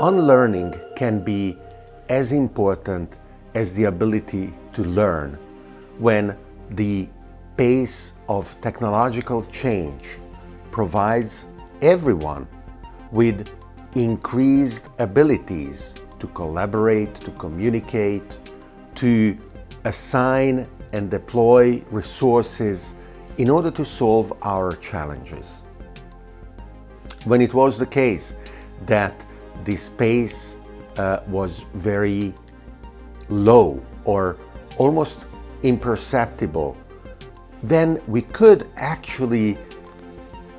unlearning can be as important as the ability to learn when the pace of technological change provides everyone with increased abilities to collaborate, to communicate, to assign and deploy resources in order to solve our challenges. When it was the case that the space uh, was very low or almost imperceptible, then we could actually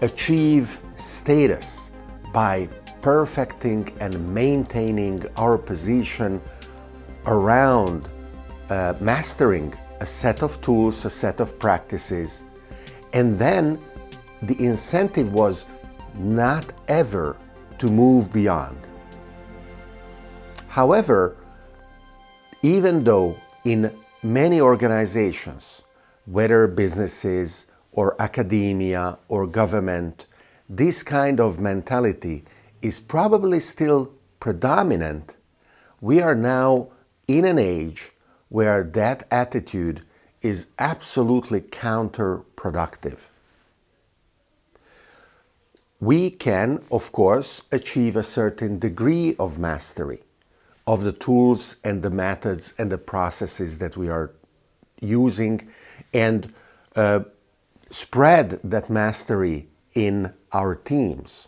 achieve status by perfecting and maintaining our position around uh, mastering a set of tools, a set of practices, and then the incentive was not ever to move beyond. However, even though in many organizations, whether businesses or academia or government, this kind of mentality is probably still predominant, we are now in an age where that attitude is absolutely counterproductive. We can, of course, achieve a certain degree of mastery of the tools and the methods and the processes that we are using and uh, spread that mastery in our teams.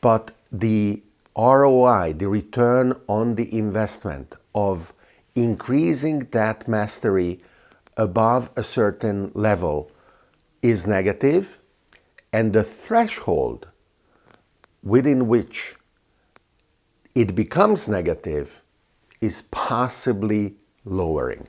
But the ROI, the return on the investment of increasing that mastery above a certain level is negative and the threshold within which it becomes negative is possibly lowering.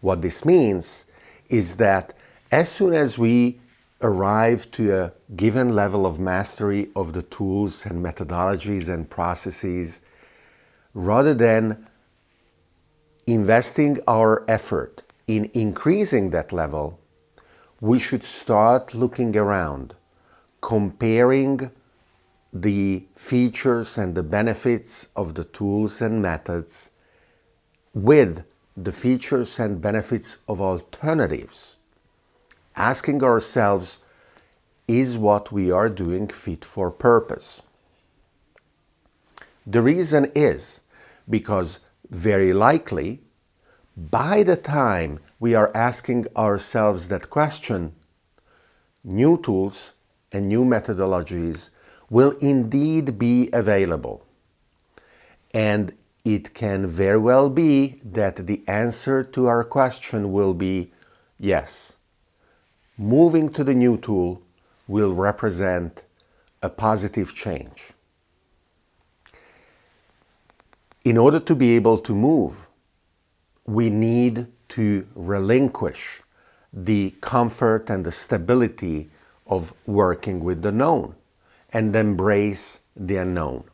What this means is that as soon as we arrive to a given level of mastery of the tools and methodologies and processes, rather than investing our effort in increasing that level, we should start looking around, comparing the features and the benefits of the tools and methods with the features and benefits of alternatives, asking ourselves, is what we are doing fit for purpose? The reason is because very likely, by the time we are asking ourselves that question, new tools and new methodologies will indeed be available. And it can very well be that the answer to our question will be yes. Moving to the new tool will represent a positive change. In order to be able to move, we need to relinquish the comfort and the stability of working with the known and embrace the unknown.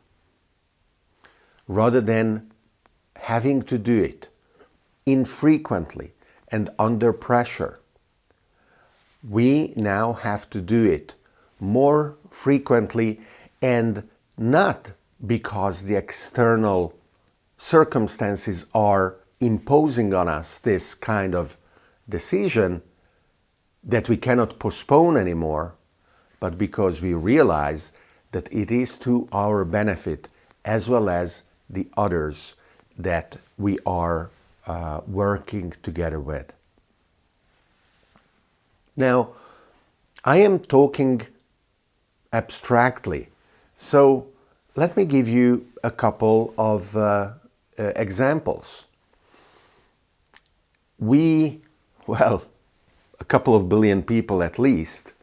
Rather than having to do it infrequently and under pressure, we now have to do it more frequently and not because the external circumstances are imposing on us this kind of decision that we cannot postpone anymore, but because we realize that it is to our benefit as well as the others that we are uh, working together with. Now, I am talking abstractly, so let me give you a couple of uh, uh, examples. We, well, a couple of billion people at least,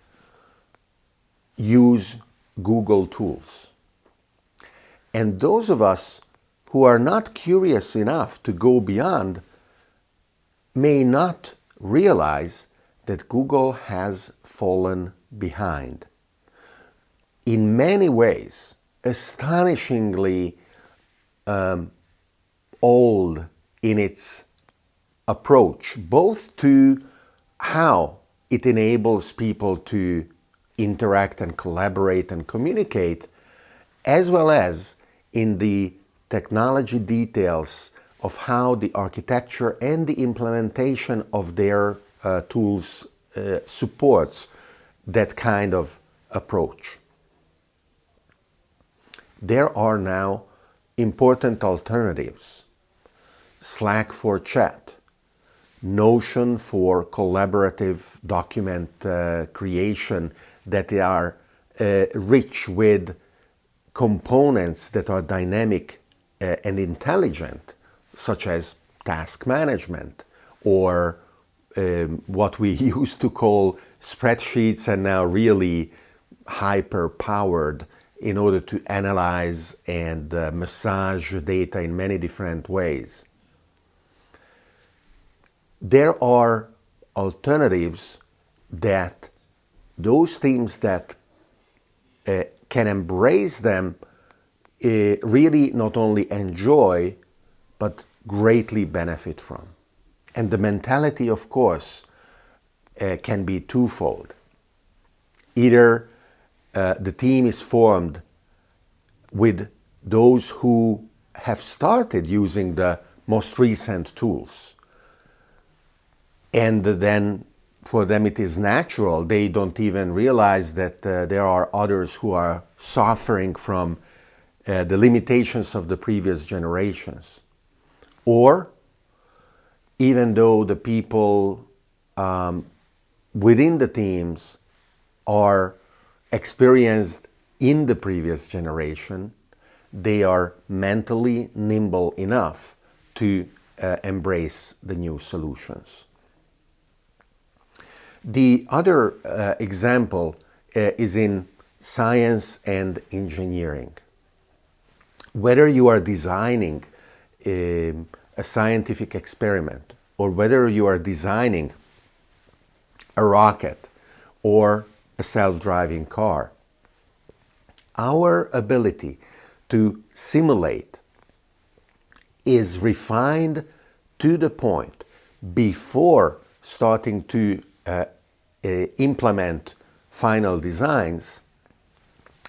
use Google tools. And those of us who are not curious enough to go beyond may not realize that Google has fallen behind. In many ways, astonishingly um, old in its approach, both to how it enables people to interact and collaborate and communicate, as well as in the technology details of how the architecture and the implementation of their uh, tools uh, supports that kind of approach. There are now important alternatives. Slack for chat, Notion for collaborative document uh, creation that they are uh, rich with components that are dynamic uh, and intelligent, such as task management or um, what we used to call spreadsheets and now really hyper powered in order to analyze and uh, massage data in many different ways. There are alternatives that those teams that uh, can embrace them uh, really not only enjoy but greatly benefit from. And the mentality, of course, uh, can be twofold. Either uh, the team is formed with those who have started using the most recent tools. And then for them it is natural. They don't even realize that uh, there are others who are suffering from uh, the limitations of the previous generations. Or even though the people um, within the teams are experienced in the previous generation, they are mentally nimble enough to uh, embrace the new solutions. The other uh, example uh, is in science and engineering. Whether you are designing a, um, a scientific experiment or whether you are designing a rocket or a self-driving car. Our ability to simulate is refined to the point before starting to implement final designs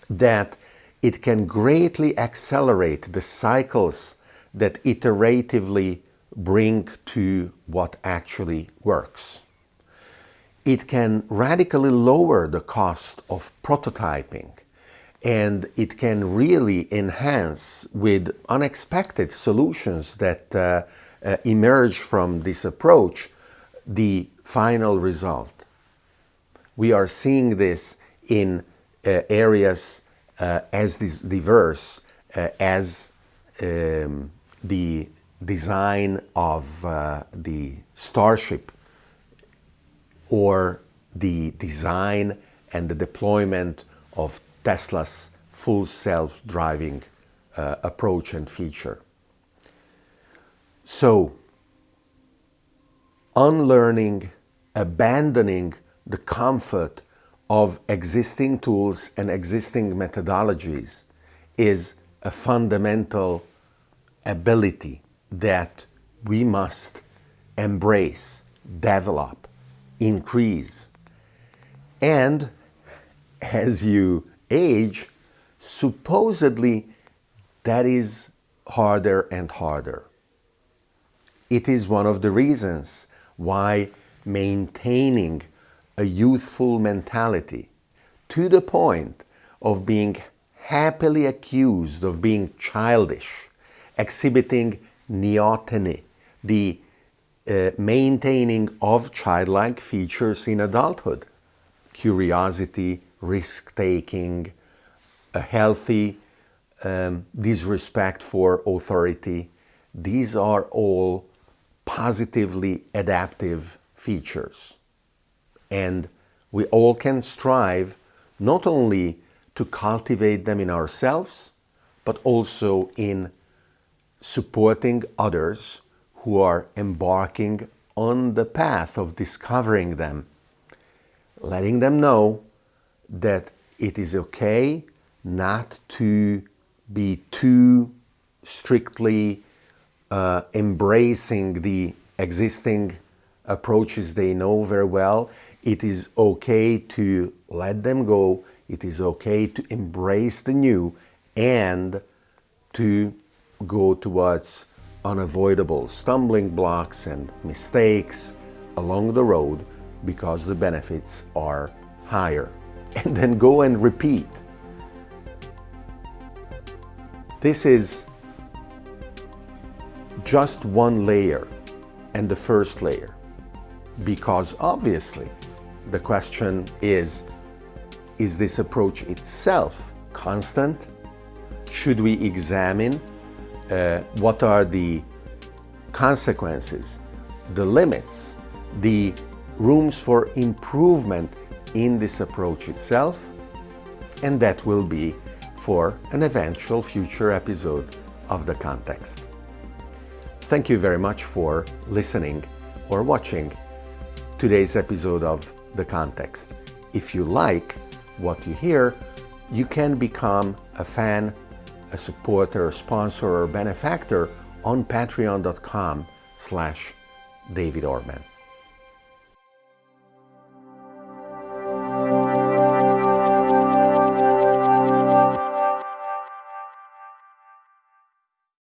that it can greatly accelerate the cycles that iteratively bring to what actually works. It can radically lower the cost of prototyping and it can really enhance with unexpected solutions that uh, uh, emerge from this approach the final result. We are seeing this in uh, areas uh, as diverse uh, as um, the design of uh, the Starship or the design and the deployment of Tesla's full self-driving uh, approach and feature. So, unlearning, abandoning the comfort of existing tools and existing methodologies is a fundamental ability that we must embrace, develop, increase. And as you age, supposedly that is harder and harder. It is one of the reasons why maintaining a youthful mentality to the point of being happily accused of being childish, exhibiting neoteny, the uh, maintaining of childlike features in adulthood. Curiosity, risk-taking, a healthy um, disrespect for authority. These are all positively adaptive features. And we all can strive not only to cultivate them in ourselves, but also in supporting others who are embarking on the path of discovering them, letting them know that it is okay not to be too strictly uh, embracing the existing approaches they know very well. It is okay to let them go. It is okay to embrace the new and to go towards unavoidable stumbling blocks and mistakes along the road because the benefits are higher. And then go and repeat. This is just one layer and the first layer because obviously the question is, is this approach itself constant? Should we examine uh, what are the consequences, the limits, the rooms for improvement in this approach itself? And that will be for an eventual future episode of The Context. Thank you very much for listening or watching today's episode of The Context. If you like what you hear, you can become a fan, a supporter, sponsor, or benefactor on patreon.com slash David Orban.